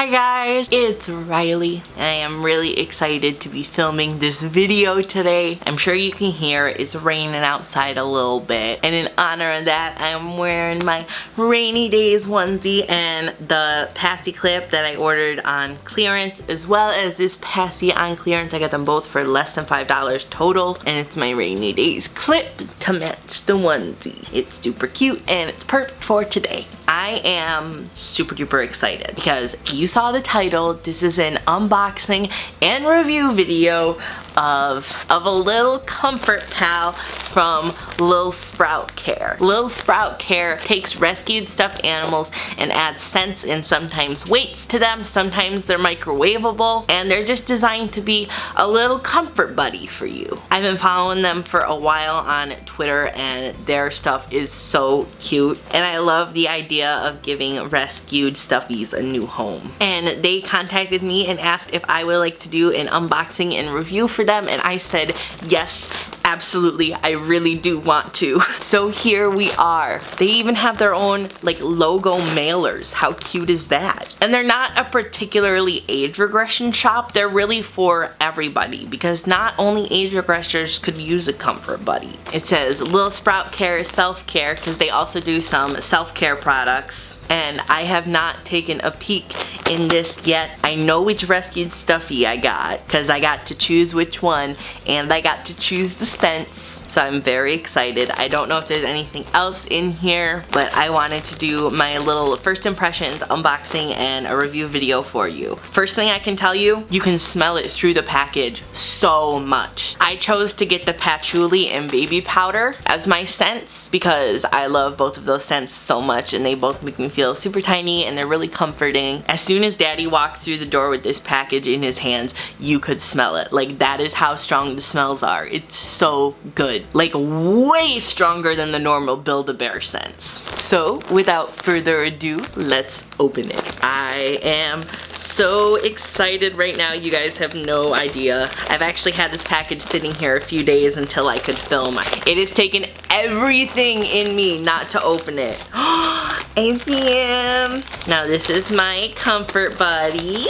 Hi guys, it's Riley I am really excited to be filming this video today. I'm sure you can hear it's raining outside a little bit and in honor of that I'm wearing my rainy days onesie and the passy clip that I ordered on clearance as well as this passy on clearance. I got them both for less than $5 total and it's my rainy days clip to match the onesie. It's super cute and it's perfect for today. I am super duper excited because you saw the title. This is an unboxing and review video of, of a little comfort pal from Lil Sprout Care. Lil Sprout Care takes rescued stuffed animals and adds scents and sometimes weights to them. Sometimes they're microwavable and they're just designed to be a little comfort buddy for you. I've been following them for a while on Twitter and their stuff is so cute and I love the idea of giving rescued stuffies a new home. And they contacted me and asked if I would like to do an unboxing and review for them and I said yes absolutely I really do want to. So here we are. They even have their own like logo mailers. How cute is that? And they're not a particularly age regression shop. They're really for everybody because not only age regressors could use a comfort buddy. It says Lil Sprout Care is self-care because they also do some self-care products. And I have not taken a peek in this yet. I know which rescued stuffy I got because I got to choose which one and I got to choose the scents so I'm very excited. I don't know if there's anything else in here but I wanted to do my little first impressions unboxing and a review video for you. First thing I can tell you, you can smell it through the package so much. I chose to get the patchouli and baby powder as my scents because I love both of those scents so much and they both make me feel super tiny and they're really comforting. As soon as daddy walked through the door with this package in his hands, you could smell it. Like that is how strong the smells are. It's so good. Like way stronger than the normal Build-A-Bear scents. So without further ado, let's open it. I am so excited right now. You guys have no idea. I've actually had this package sitting here a few days until I could film. It has taken everything in me not to open it. I see him. Now this is my comfort buddy.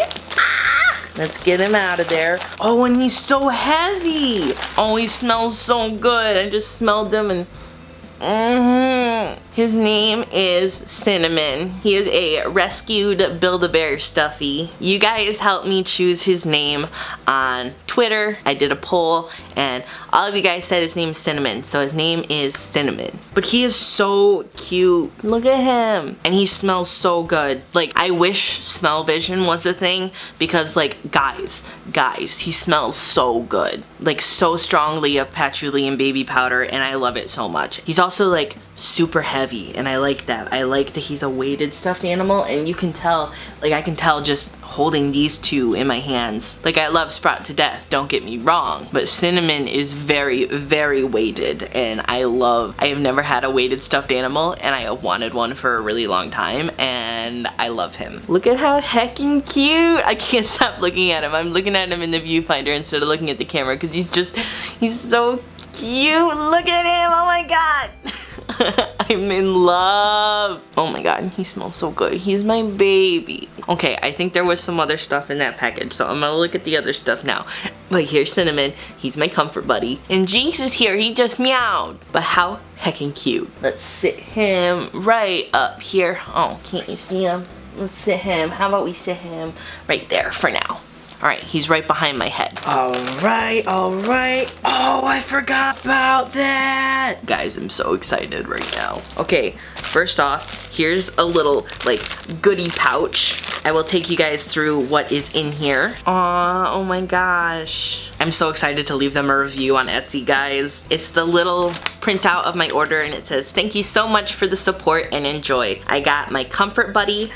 Let's get him out of there. Oh, and he's so heavy. Oh, he smells so good. I just smelled him and mm hmm his name is Cinnamon. He is a rescued Build-A-Bear stuffy. You guys helped me choose his name on Twitter. I did a poll and all of you guys said his name is Cinnamon. So his name is Cinnamon. But he is so cute. Look at him. And he smells so good. Like I wish smell vision was a thing because like guys, guys, he smells so good. Like so strongly of patchouli and baby powder and I love it so much. He's also like super heavy and I like that. I like that he's a weighted stuffed animal and you can tell, like I can tell just holding these two in my hands. Like I love Sprout to death, don't get me wrong, but Cinnamon is very, very weighted and I love, I have never had a weighted stuffed animal and I have wanted one for a really long time and I love him. Look at how heckin' cute. I can't stop looking at him. I'm looking at him in the viewfinder instead of looking at the camera because he's just, he's so cute. Look at him, oh my god. I'm in love. Oh my god, he smells so good. He's my baby. Okay, I think there was some other stuff in that package, so I'm gonna look at the other stuff now. But here's Cinnamon, he's my comfort buddy. And Jinx is here, he just meowed. But how heckin' cute. Let's sit him right up here. Oh, can't you see him? Let's sit him. How about we sit him right there for now. Alright, he's right behind my head. Alright, alright. Oh, I forgot about that. Guys, I'm so excited right now. Okay, first off, here's a little, like, goodie pouch. I will take you guys through what is in here. Aw, oh my gosh. I'm so excited to leave them a review on Etsy, guys. It's the little printout of my order and it says, thank you so much for the support and enjoy. I got my Comfort Buddy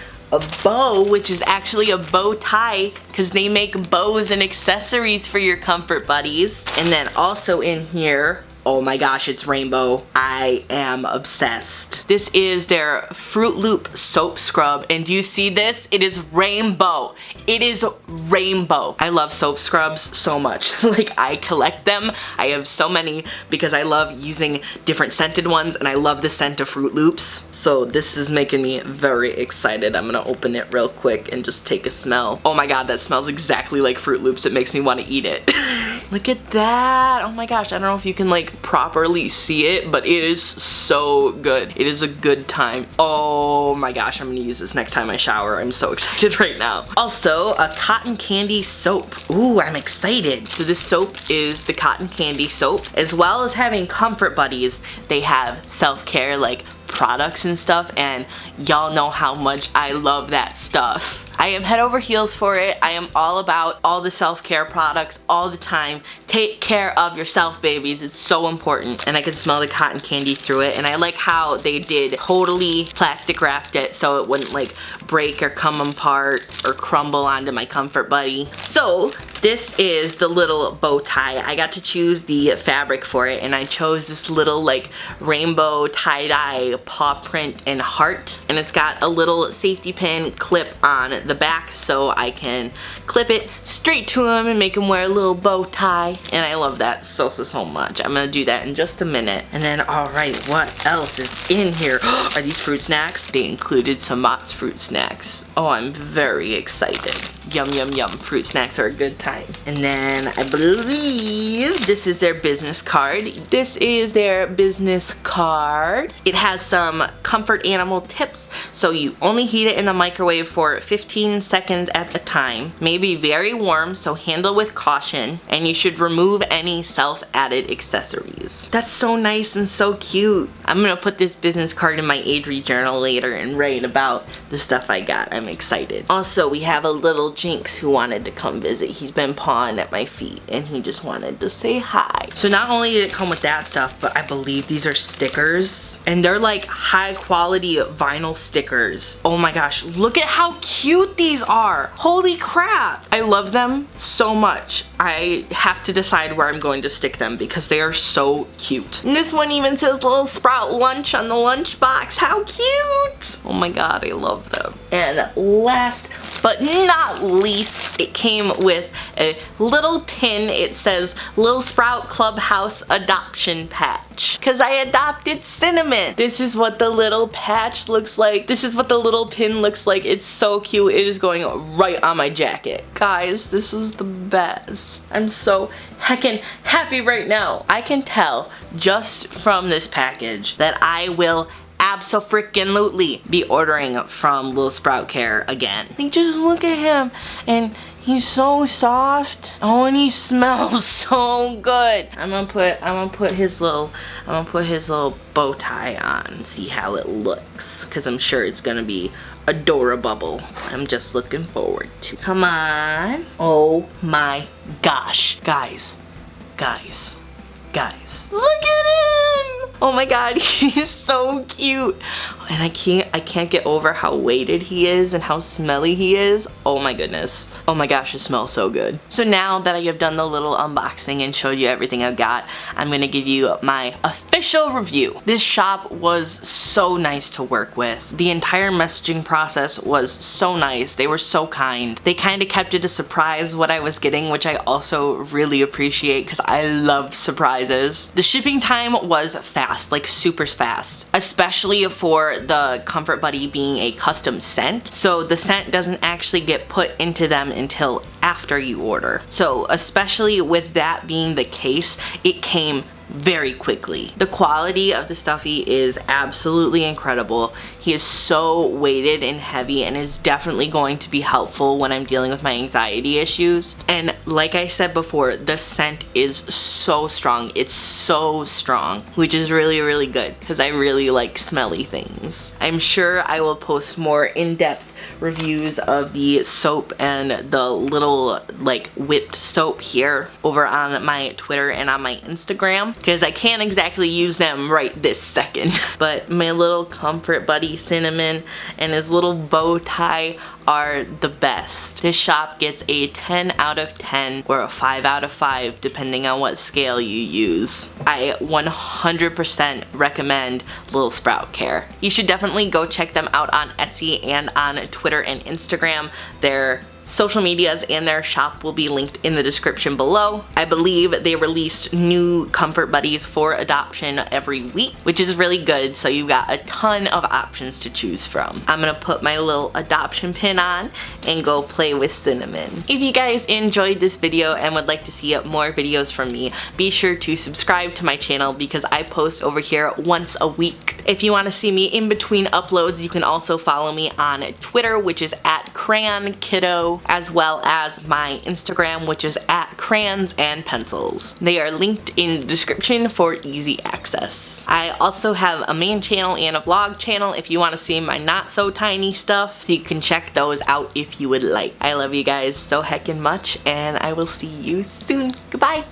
bow, which is actually a bow tie because they make bows and accessories for your comfort buddies. And then also in here Oh my gosh, it's rainbow. I am obsessed. This is their Fruit Loop Soap Scrub. And do you see this? It is rainbow. It is rainbow. I love soap scrubs so much. like I collect them. I have so many because I love using different scented ones and I love the scent of Fruit Loops. So this is making me very excited. I'm gonna open it real quick and just take a smell. Oh my god, that smells exactly like Fruit Loops. It makes me want to eat it. Look at that. Oh my gosh, I don't know if you can like properly see it, but it is so good. It is a good time. Oh my gosh, I'm gonna use this next time I shower. I'm so excited right now. Also, a cotton candy soap. Ooh, I'm excited. So this soap is the cotton candy soap. As well as having comfort buddies, they have self-care like products and stuff and y'all know how much I love that stuff. I am head over heels for it. I am all about all the self-care products all the time. Take care of yourself, babies. It's so important. And I can smell the cotton candy through it. And I like how they did totally plastic wrapped it so it wouldn't like break or come apart or crumble onto my Comfort Buddy. So this is the little bow tie. I got to choose the fabric for it and I chose this little like rainbow tie-dye paw print and heart. And it's got a little safety pin clip on the back so I can clip it straight to him and make him wear a little bow tie. And I love that so, so, so much. I'm gonna do that in just a minute. And then, all right, what else is in here? Are these fruit snacks? They included some Mott's fruit snacks. Oh, I'm very excited. Yum, yum, yum. Fruit snacks are a good time. And then I believe this is their business card. This is their business card. It has some comfort animal tips. So you only heat it in the microwave for 15 seconds at a time. May be very warm, so handle with caution. And you should remove any self-added accessories. That's so nice and so cute. I'm gonna put this business card in my Adri journal later and write about the stuff I got. I'm excited. Also, we have a little Jinx who wanted to come visit. He's been pawing at my feet and he just wanted to say hi. So not only did it come with that stuff, but I believe these are stickers and they're like high quality vinyl stickers. Oh my gosh, look at how cute these are. Holy crap. I love them so much. I have to decide where I'm going to stick them because they are so cute. And this one even says little sprout lunch on the lunch box. How cute. Oh my god, I love them. And last but not least, it came with a little pin. It says Little Sprout Clubhouse Adoption Patch. Because I adopted Cinnamon. This is what the little patch looks like. This is what the little pin looks like. It's so cute. It is going right on my jacket. Guys, this was the best. I'm so heckin' happy right now. I can tell just from this package that I will abso-freaking-lutely be ordering from Little Sprout Care again. Like, just look at him. And he's so soft. Oh, and he smells so good. I'm gonna put, I'm gonna put his little, I'm gonna put his little bow tie on, see how it looks. Cause I'm sure it's gonna be adorable. Bubble. I'm just looking forward to. Come on. Oh my gosh. Guys, guys, guys. Look at him! Oh my god, he's so cute. And I can't I can't get over how weighted he is and how smelly he is. Oh my goodness. Oh my gosh, it smells so good. So now that I have done the little unboxing and showed you everything I've got, I'm gonna give you my official review. This shop was so nice to work with. The entire messaging process was so nice. They were so kind. They kind of kept it a surprise what I was getting, which I also really appreciate because I love surprises. The shipping time was fast, like super fast, especially for the Comfort Buddy being a custom scent. So the scent doesn't actually get put into them until after you order. So especially with that being the case, it came very quickly. The quality of the stuffy is absolutely incredible. He is so weighted and heavy and is definitely going to be helpful when I'm dealing with my anxiety issues. And like I said before, the scent is so strong. It's so strong, which is really, really good because I really like smelly things. I'm sure I will post more in-depth reviews of the soap and the little like whipped soap here over on my Twitter and on my Instagram because I can't exactly use them right this second. but my little Comfort Buddy Cinnamon and his little bow tie are the best. This shop gets a 10 out of 10 or a 5 out of 5 depending on what scale you use. I 100% recommend Little Sprout Care. You should definitely go check them out on Etsy and on Twitter and Instagram. They're social medias and their shop will be linked in the description below. I believe they released new comfort buddies for adoption every week, which is really good. So you've got a ton of options to choose from. I'm gonna put my little adoption pin on and go play with Cinnamon. If you guys enjoyed this video and would like to see more videos from me, be sure to subscribe to my channel because I post over here once a week. If you want to see me in between uploads, you can also follow me on Twitter, which is at Crayon As well as my Instagram which is at crayons and pencils. They are linked in the description for easy access. I also have a main channel and a vlog channel if you want to see my not so tiny stuff so you can check those out if you would like. I love you guys so heckin' much and I will see you soon. Goodbye!